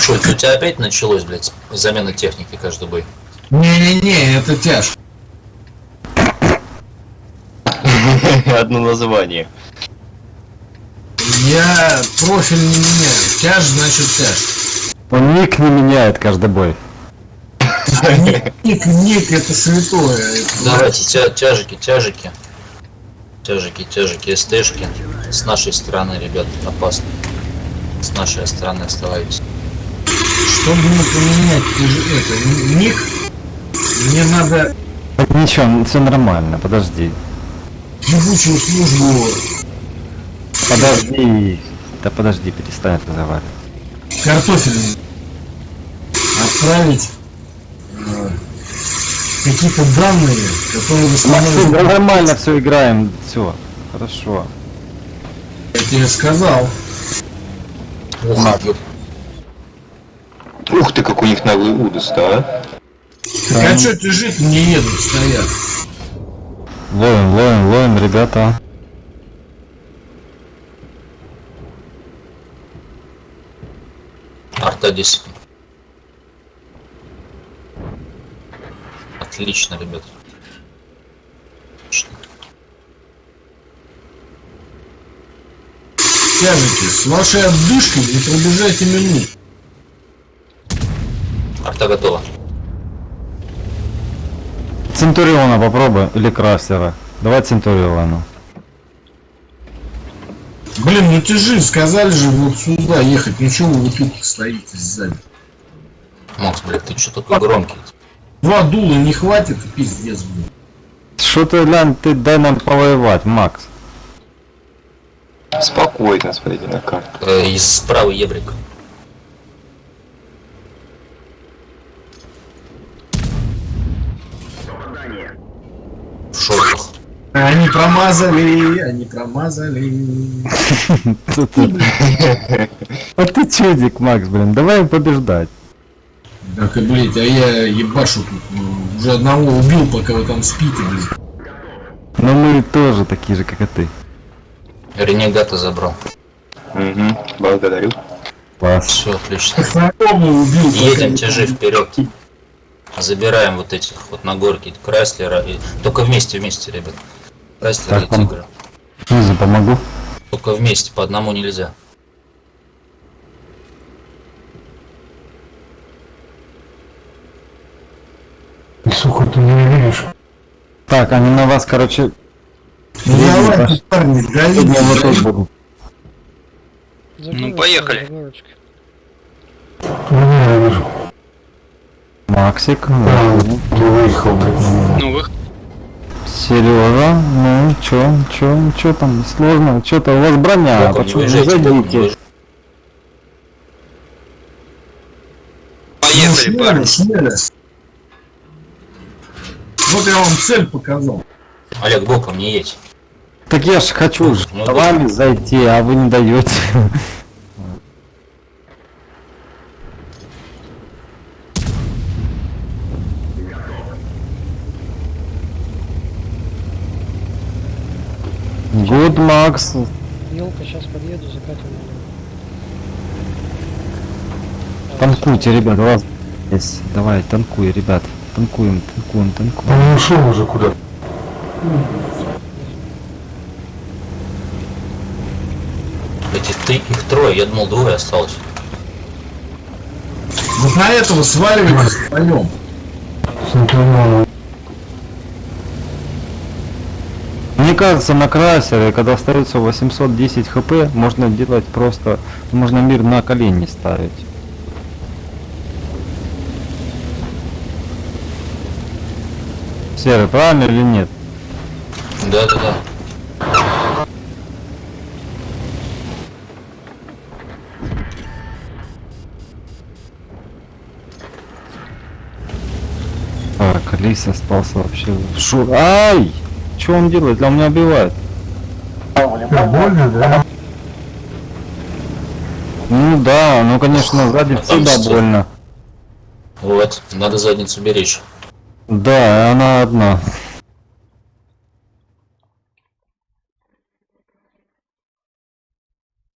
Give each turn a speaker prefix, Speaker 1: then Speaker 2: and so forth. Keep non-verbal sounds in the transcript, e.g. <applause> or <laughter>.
Speaker 1: Что, это у тебя опять началось, блядь, замена техники каждый бой?
Speaker 2: Не-не-не, это тяжко. <laughs>
Speaker 3: Одно название.
Speaker 2: Я профиль не меняю. Тяж значит тяж.
Speaker 4: Он ник не меняет каждый бой.
Speaker 2: Ник, ник это святое.
Speaker 1: Давайте, тя тяжики, тяжики. Тяжики, тяжики, СТшки. С нашей стороны, ребят, опасно. С нашей стороны оставайтесь.
Speaker 2: Чтобы поменять это, ник, мне надо
Speaker 4: Так ничего, все нормально, подожди.
Speaker 2: ебучую службу
Speaker 4: Подожди. Да подожди, перестань разговаривать.
Speaker 2: картофельную отправить э, какие-то данные, которые
Speaker 4: Максим, да нормально все играем. Все, хорошо.
Speaker 2: Я тебе сказал.
Speaker 1: Ух.
Speaker 3: Ух ты, как у них наглый удос, да?
Speaker 2: Так а что ты жить не едут стоят?
Speaker 4: Ловим, ловим, ловим, ребята.
Speaker 1: Арта 10. Отлично, ребят. Отлично.
Speaker 2: Тяжите, с вашей отдышкой не пробежайте минут.
Speaker 1: Арта готова.
Speaker 4: Центуриона попробуй, или Крастера. Давай Центуриона.
Speaker 2: Блин, ну ты же сказали же вот сюда ехать, ну чего вы тут стоите сзади?
Speaker 1: Макс, блядь, ты что такой громкий?
Speaker 2: Два дула не хватит, и пиздец, блин.
Speaker 4: Что ты, глянь, ты дай нам повоевать, Макс.
Speaker 3: Спокойно, смотрите на карту.
Speaker 1: Э, из справа ебрик. В шортах.
Speaker 2: Они промазали, они промазали.
Speaker 4: Что ты? А ты чудик, Макс, блин, давай побеждать.
Speaker 2: Так и, блядь, а я ебашу тут. Уже одного убил, пока вы там спите, блядь.
Speaker 4: Но мы тоже такие же, как и ты.
Speaker 1: Ренегата забрал.
Speaker 3: Угу, благодарю.
Speaker 4: Класс.
Speaker 1: Все, отлично. Едем тяжи вперед. Забираем вот этих вот на горке Крайслера. И... Только вместе, вместе, ребят. Крайслер и
Speaker 4: Так, он-
Speaker 1: Тигра.
Speaker 4: Снизу помогу.
Speaker 1: Только вместе, по одному нельзя.
Speaker 2: Сука, ты не видишь?
Speaker 4: Так, они на вас, короче,
Speaker 2: давай, парни, давите,
Speaker 4: я вот тут буду.
Speaker 5: Ну, поехали.
Speaker 4: Максик, да.
Speaker 5: Ну, вы
Speaker 4: Сережа, ну чё, чё, чё там сложно, чё то у вас броня,
Speaker 1: не
Speaker 4: почему не
Speaker 1: выезжайте.
Speaker 5: поехали,
Speaker 2: Ну,
Speaker 5: парни.
Speaker 2: Вот я вам цель показал.
Speaker 1: Олег, боком не едь.
Speaker 4: Так я ж хочу
Speaker 1: Ну,
Speaker 4: за вами зайти, а вы не даете. Good, Макс.
Speaker 6: Елка, сейчас подъеду, закатим.
Speaker 4: Танкуйте, ребят, у вас есть. Давай, танкуй, ребят. Танкуем, танкуем, танкуем.
Speaker 2: Он ушел уже куда?
Speaker 1: Эти ты, их трое, я думал двое осталось.
Speaker 2: Вот на этого сваливайтесь вдвоем.
Speaker 4: Мне кажется, на красере, когда остается 810 хп, можно делать просто, можно мир на колени ставить. Серый, правильно или нет?
Speaker 1: Да, да, да.
Speaker 4: Так, Лис остался вообще в шур. Ай! Что он делает? Для меня убивает.
Speaker 2: Больно, да?
Speaker 4: Ну да, ну конечно, сзади всегда больно.
Speaker 1: Вот, надо задницу беречь.
Speaker 4: Да, она одна.